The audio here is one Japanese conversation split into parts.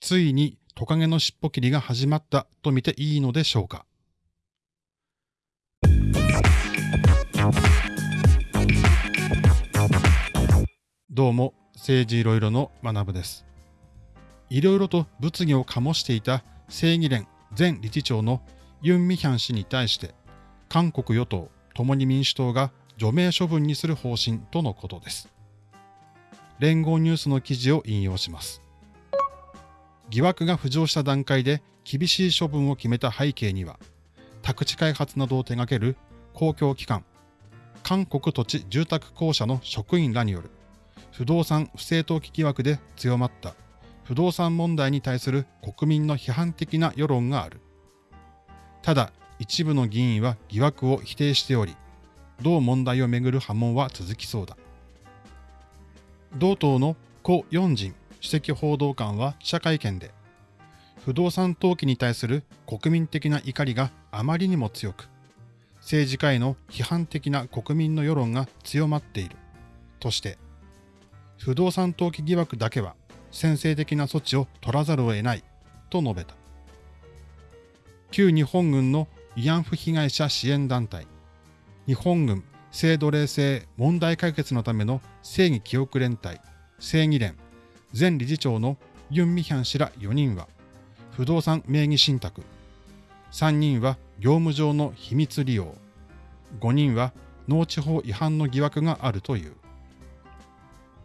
ついにトカゲの尻尾切りが始まったと見ていいのでしょうか？どうも、政治いろいろの学部です。いろいろと物議を醸していた正義連前理事長のユン・ミヒャン氏に対して、韓国与党共に民主党が除名処分にする方針とのことです。連合ニュースの記事を引用します。疑惑が浮上した段階で厳しい処分を決めた背景には、宅地開発などを手掛ける公共機関、韓国土地住宅公社の職員らによる不動産不正登記疑惑で強まった不動産問題に対する国民の批判的な世論がある。ただ、一部の議員は疑惑を否定しており、同問題をめぐる波紋は続きそうだ。同党の故四人首席報道官は記者会見で、不動産登記に対する国民的な怒りがあまりにも強く、政治家への批判的な国民の世論が強まっているとして、不動産登記疑惑だけは先制的な措置を取らざるを得ないと述べた。旧日本軍の慰安婦被害者支援団体、日本軍性奴隷制問題解決のための正義記憶連隊、正義連、前理事長のユン・ミヒャン氏ら4人は、不動産名義信託、3人は業務上の秘密利用、5人は農地法違反の疑惑があるという。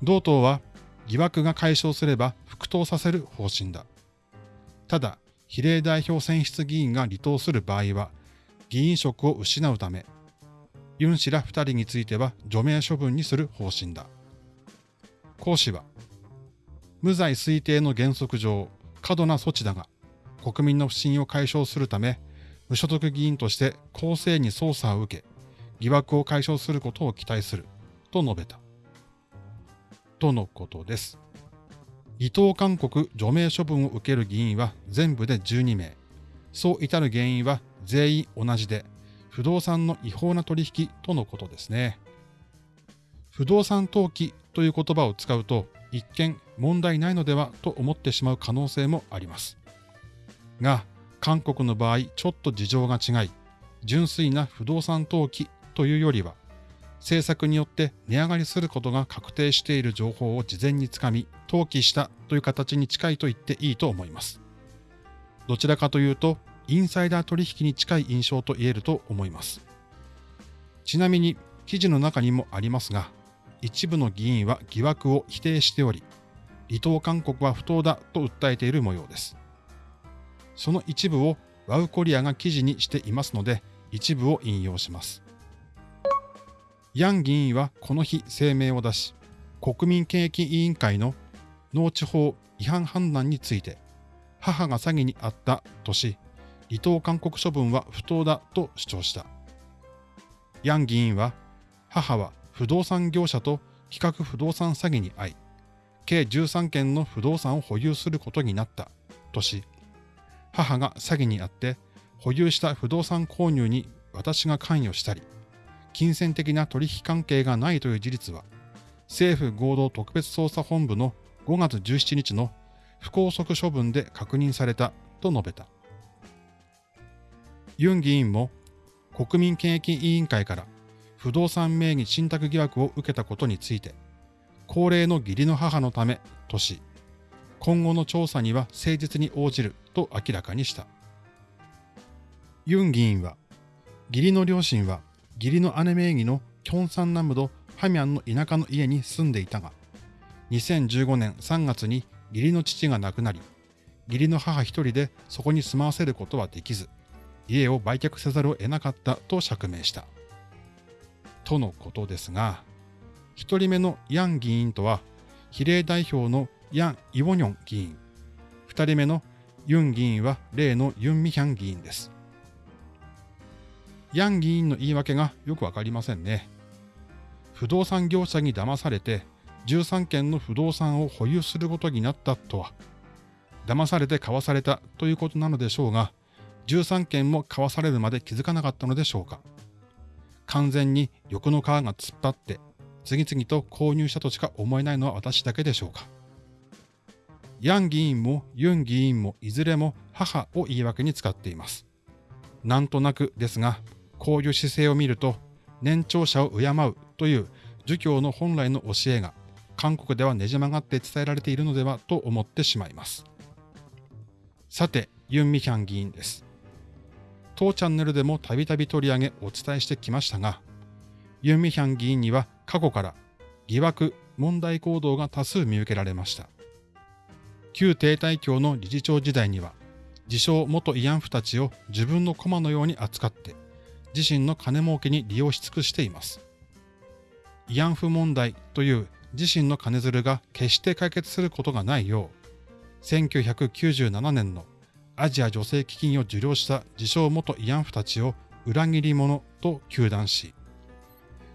同党は疑惑が解消すれば復党させる方針だ。ただ、比例代表選出議員が離党する場合は、議員職を失うため、ユン氏ら2人については除名処分にする方針だ。講師は、無罪推定の原則上、過度な措置だが、国民の不信を解消するため、無所得議員として公正に捜査を受け、疑惑を解消することを期待する、と述べた。とのことです。離党勧告除名処分を受ける議員は全部で12名。そう至る原因は全員同じで、不動産の違法な取引とのことですね。不動産登記という言葉を使うと一見問題ないのではと思ってしまう可能性もあります。が、韓国の場合ちょっと事情が違い、純粋な不動産登記というよりは、政策によって値上がりすることが確定している情報を事前につかみ、登記したという形に近いと言っていいと思います。どちらかというと、インサイダー取引に近い印象と言えると思います。ちなみに、記事の中にもありますが、一部の議員は疑惑を否定しており、離党勧告は不当だと訴えている模様です。その一部をワウコリアが記事にしていますので、一部を引用します。ヤン議員はこの日声明を出し、国民権益委員会の農地法違反判断について、母が詐欺にあったとし、離党勧告処分は不当だと主張した。ヤン議員は、母は不動産業者と比較不動産詐欺に遭い、計13件の不動産を保有することになったとし、母が詐欺にあって保有した不動産購入に私が関与したり、金銭的な取引関係がないという事実は、政府合同特別捜査本部の5月17日の不拘束処分で確認されたと述べた。ユン議員も国民権益委員会から不動産名義信託疑惑を受けたことについて、高齢の義理の母のためとし、今後の調査には誠実に応じると明らかにした。ユン議員は、義理の両親は義理の姉名義のキョンサン南部ド・ハミャンの田舎の家に住んでいたが、2015年3月に義理の父が亡くなり、義理の母一人でそこに住まわせることはできず、家を売却せざるを得なかったと釈明した。とのことですが、一人目のヤン議員とは、比例代表のヤン・イボニョン議員、二人目のユン議員は例のユン・ミヒャン議員です。ヤン議員の言い訳がよくわかりませんね。不動産業者に騙されて13件の不動産を保有することになったとは、騙されて買わされたということなのでしょうが、13件も買わされるまで気づかなかったのでしょうか。完全に欲の皮が突っ張って、次々と購入したとしか思えないのは私だけでしょうか。ヤン議員もユン議員もいずれも母を言い訳に使っています。なんとなくですが、こういう姿勢を見ると、年長者を敬うという儒教の本来の教えが韓国ではねじ曲がって伝えられているのではと思ってしまいます。さて、ユン・ミヒャン議員です。当チャンネルでもたびたび取り上げお伝えしてきましたが、ユン・ミヒャン議員には過去から疑惑、問題行動が多数見受けられました。旧帝大教の理事長時代には、自称元慰安婦たちを自分の駒のように扱って、自身の金儲けに利用し尽くしています。慰安婦問題という自身の金づるが決して解決することがないよう、1997年のアジア女性基金を受領した自称元慰安婦たちを裏切り者と糾弾し、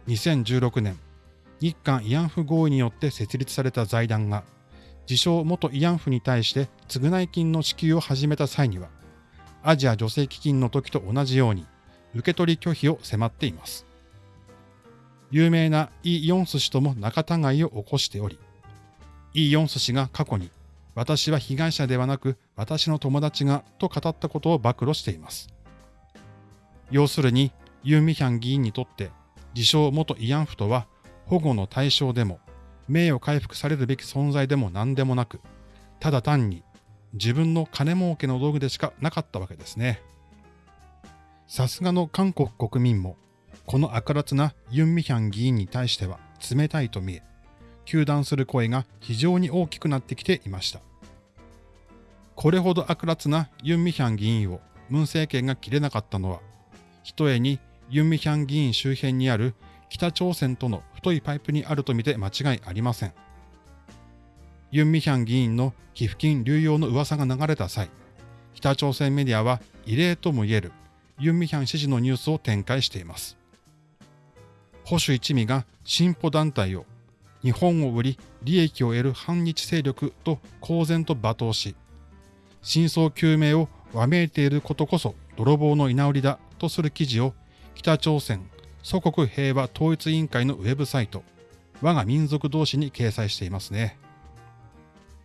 2016年、日韓慰安婦合意によって設立された財団が、自称元慰安婦に対して償い金の支給を始めた際には、アジア女性基金の時と同じように、受け取り拒否を迫っています。有名なイ・ヨンス氏とも仲違いを起こしており、イ・ヨンス氏が過去に、私は被害者ではなく私の友達がと語ったことを暴露しています。要するに、ユン・ミヒャン議員にとって、自称元慰安婦とは保護の対象でも、名誉回復されるべき存在でも何でもなく、ただ単に自分の金儲けの道具でしかなかったわけですね。さすがの韓国国民も、この悪辣なユン・ミヒャン議員に対しては冷たいと見え、糾弾する声が非常に大きくなってきていました。これほど悪辣なユン・ミヒャン議員をムン政権が切れなかったのは、ひとえにユン・ミヒャン議員周辺にある北朝鮮との太いパイプにあるとみて間違いありません。ユン・ミヒャン議員の寄付金流用の噂が流れた際、北朝鮮メディアは異例とも言えるユン・ミヒャン支持のニュースを展開しています。保守一味が進歩団体を日本を売り利益を得る反日勢力と公然と罵倒し、真相究明をわめいていることこそ泥棒の居直りだとする記事を北朝鮮祖国平和統一委員会のウェブサイト、我が民族同士に掲載していますね。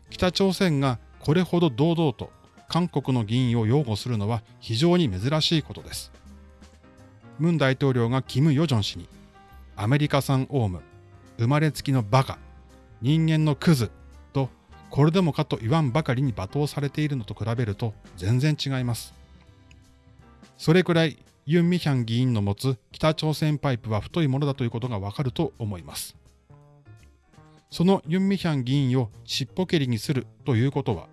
北朝鮮がこれほど堂々と韓国の議員を擁護するのは非常に珍しいことです。ムン大統領がキム・ヨジョン氏に、アメリカ産オウム、生まれつきのバカ、人間のクズと、これでもかと言わんばかりに罵倒されているのと比べると全然違います。それくらいユン・ミヒャン議員の持つ北朝鮮パイプは太いものだということがわかると思います。そのユン・ミヒャン議員を尻尾蹴りにするということは、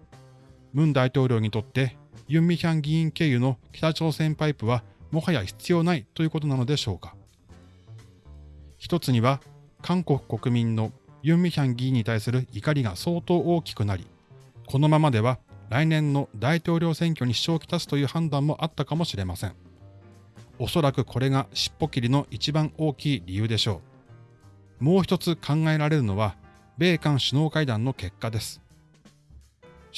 ムン大統領にとってユン・ミヒャン議員経由の北朝鮮パイプはもはや必要ないということなのでしょうか。一つには、韓国国民のユン・ミヒャン議員に対する怒りが相当大きくなり、このままでは来年の大統領選挙に支障をきたすという判断もあったかもしれません。おそらくこれが尻尾切りの一番大きい理由でしょう。もう一つ考えられるのは、米韓首脳会談の結果です。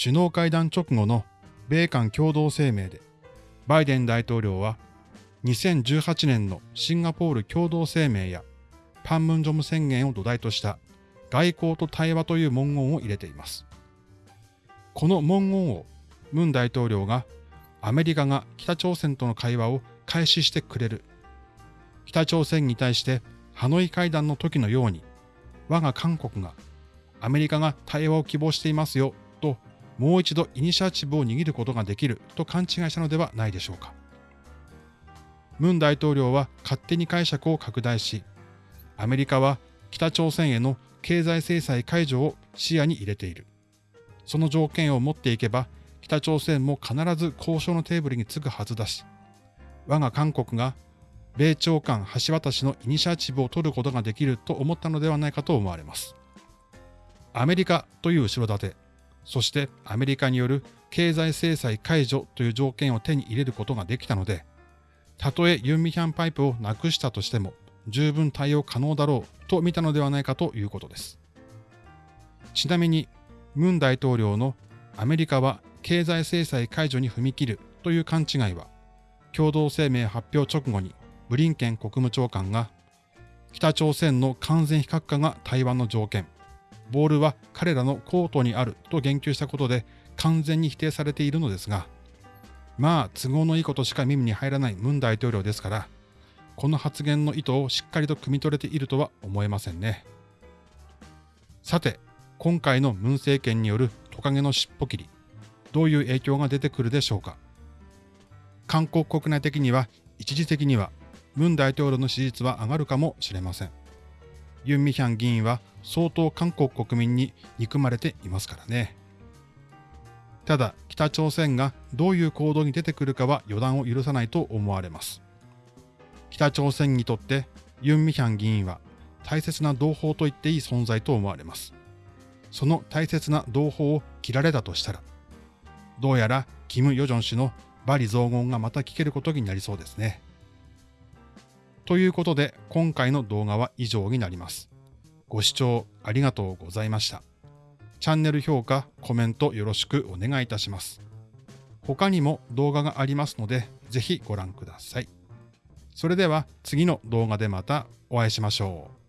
首脳会談直後の米韓共同声明で、バイデン大統領は2018年のシンガポール共同声明やパンムンジョム宣言を土台とした外交と対話という文言を入れています。この文言をムン大統領がアメリカが北朝鮮との会話を開始してくれる。北朝鮮に対してハノイ会談の時のように、我が韓国がアメリカが対話を希望していますよと、もう一度イニシアチブを握ることができると勘違いしたのではないでしょうか。ムン大統領は勝手に解釈を拡大し、アメリカは北朝鮮への経済制裁解除を視野に入れている。その条件を持っていけば、北朝鮮も必ず交渉のテーブルに着くはずだし、我が韓国が米朝間橋渡しのイニシアチブを取ることができると思ったのではないかと思われます。アメリカという後ろ盾、そしてアメリカによる経済制裁解除という条件を手に入れることができたので、たとえユンミヒャンパイプをなくしたとしても十分対応可能だろうと見たのではないかということです。ちなみに、ムン大統領のアメリカは経済制裁解除に踏み切るという勘違いは、共同声明発表直後にブリンケン国務長官が北朝鮮の完全非核化が台湾の条件、ボールは彼らのコートにあると言及したことで完全に否定されているのですが、まあ都合のいいことしか耳に入らないムン大統領ですから、この発言の意図をしっかりと汲み取れているとは思えませんね。さて、今回のムン政権によるトカゲの尻尾切り、どういう影響が出てくるでしょうか。韓国国内的には一時的にはムン大統領の支持率は上がるかもしれません。ユン・ミヒャン議員は相当韓国国民に憎まれていますからね。ただ、北朝鮮がどういう行動に出てくるかは予断を許さないと思われます。北朝鮮にとってユン・ミヒャン議員は大切な同胞と言っていい存在と思われます。その大切な同胞を切られたとしたら、どうやらキム・ヨジョン氏の罵詈雑言がまた聞けることになりそうですね。ということで今回の動画は以上になります。ご視聴ありがとうございました。チャンネル評価、コメントよろしくお願いいたします。他にも動画がありますので、ぜひご覧ください。それでは次の動画でまたお会いしましょう。